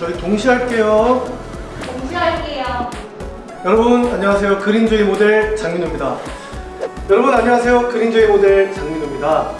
저희 동시에 할게요. 공지할게요. 여러분 안녕하세요. 그린조이 모델 장민호입니다. 여러분 안녕하세요. 그린조이 모델 장민호입니다.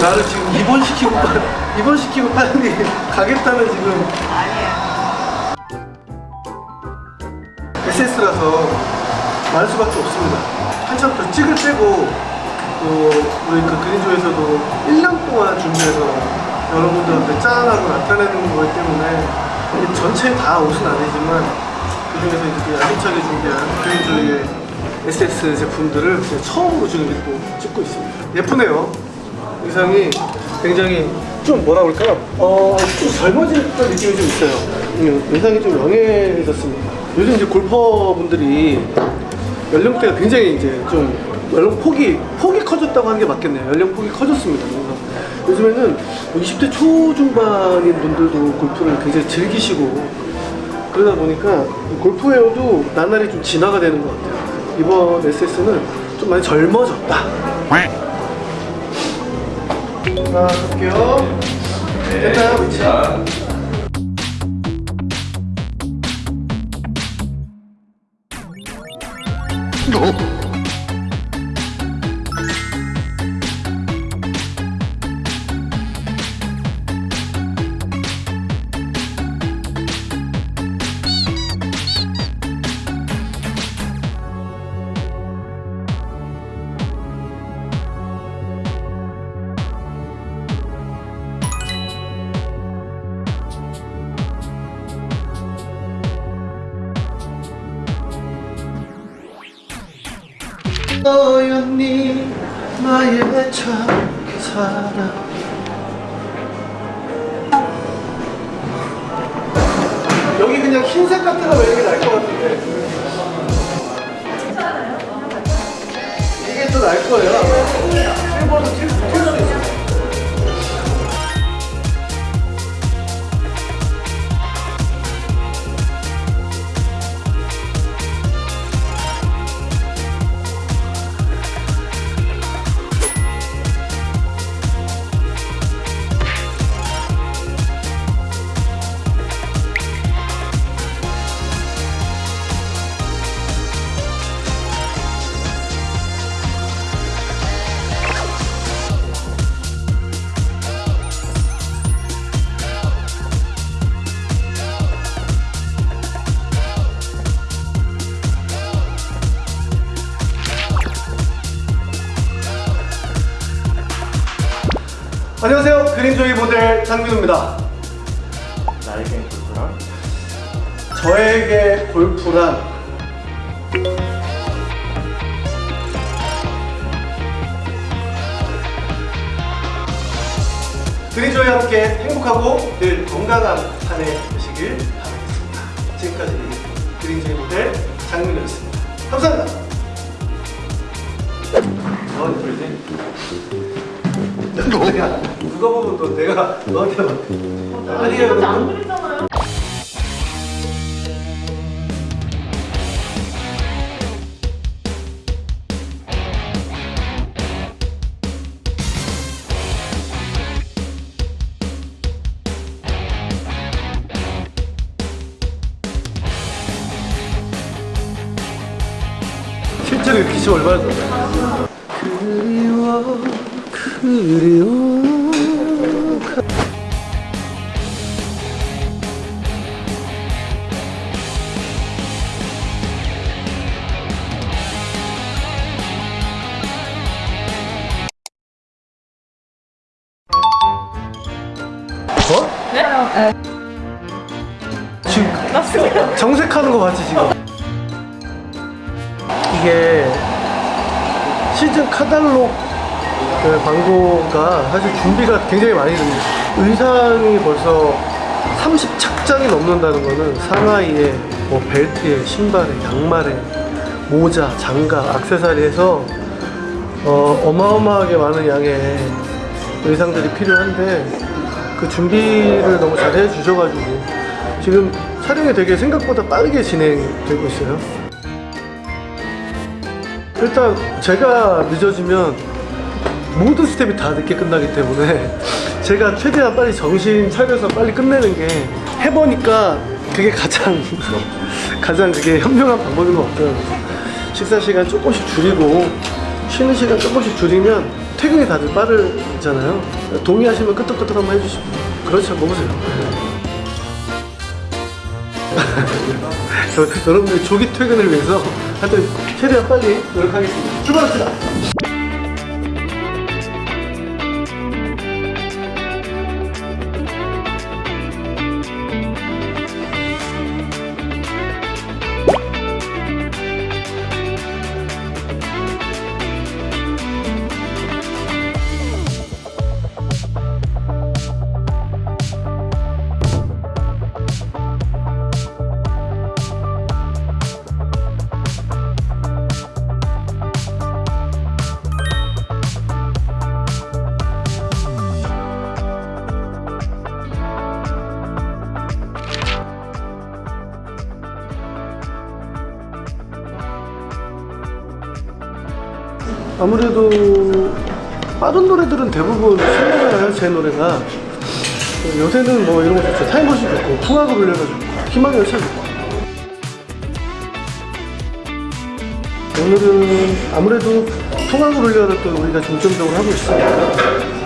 나를 지금 입원시키고 입원시키고 빨리 가겠다는 지금. SS라서 말 수밖에 없습니다. 한참 더 찍을 때고 또 우리 그 그린조에서도 1년 동안 준비해서 여러분들한테 짠하고 나타내는 거기 때문에 전체 다 옷은 아니지만 그 중에서 이렇게 야심차게 준비한 그린조이의 SS 제품들을 처음으로 지금 입고 찍고 있습니다. 예쁘네요. 의상이 굉장히 좀 뭐라 그럴까요? 어, 좀 젊어졌던 느낌이 좀 있어요. 음, 의상이 좀 영해졌습니다. 요즘 이제 골퍼분들이 연령대가 굉장히 이제 좀 연령 폭이 폭이 커졌다고 하는 게 맞겠네요. 연령 폭이 커졌습니다. 그래서 요즘에는 뭐 20대 초중반인 분들도 골프를 굉장히 즐기시고 그러다 보니까 이 골프웨어도 나날이 좀 진화가 되는 것 같아요. 이번 SS는 좀 많이 젊어졌다. 자, 볼게요. 됐나요, 위치? 너였니? 나의 첫사랑. 여기 그냥 흰색 같은 거 왜 이렇게 날 것 같은데? 이게 더날 거예요. 실버도 튈, 튈수 있어 안녕하세요. 그린조이 모델 장민호입니다. 나에겐 골프랑 저에게 골프란? 그린조이와 함께 행복하고 늘 건강한 한 해 되시길 바라겠습니다. 지금까지 그린조이 모델 장민호였습니다. 감사합니다. 넌 그러지? 누가 보면 또 내가 너한테 막 아니에요 이렇게 안 그리잖아요. 실제로 이렇게 치면 얼마나 좋아요? 그리워 그리워 네? 지금 정색하는 거 맞지 지금? 이게 시즌 카달록 그 광고가 사실 준비가 굉장히 많이 됩니다. 의상이 벌써 30착장이 넘는다는 거는 상하이에 뭐 벨트에 신발에 양말에 모자, 장갑, 액세서리에서 어, 어마어마하게 많은 양의 의상들이 필요한데 그 준비를 너무 잘 해주셔가지고 지금 촬영이 되게 생각보다 빠르게 진행되고 있어요. 일단 제가 늦어지면 모든 스텝이 다 늦게 끝나기 때문에 제가 최대한 빨리 정신 차려서 빨리 끝내는 게 해보니까 그게 가장 가장 그게 현명한 방법인 것 같아요. 식사 시간 조금씩 줄이고 쉬는 시간 조금씩 줄이면 퇴근이 다들 빠르잖아요. 동의하시면 끄떡끄떡 한번 해주시고 그렇죠 먹으세요. 저- 여러분들 조기 퇴근을 위해서 하여튼 최대한 빨리 노력하겠습니다. 출발합시다. 아무래도 빠른 노래들은 대부분 신나잖아요 제 노래가. 요새는 뭐 이런 거 좋죠. 타임머신 좋고 풍악을 울려가 좋고 희망의 열차 좋고. 오늘은 아무래도 풍악을 울려를 또 우리가 중점적으로 하고 있으니까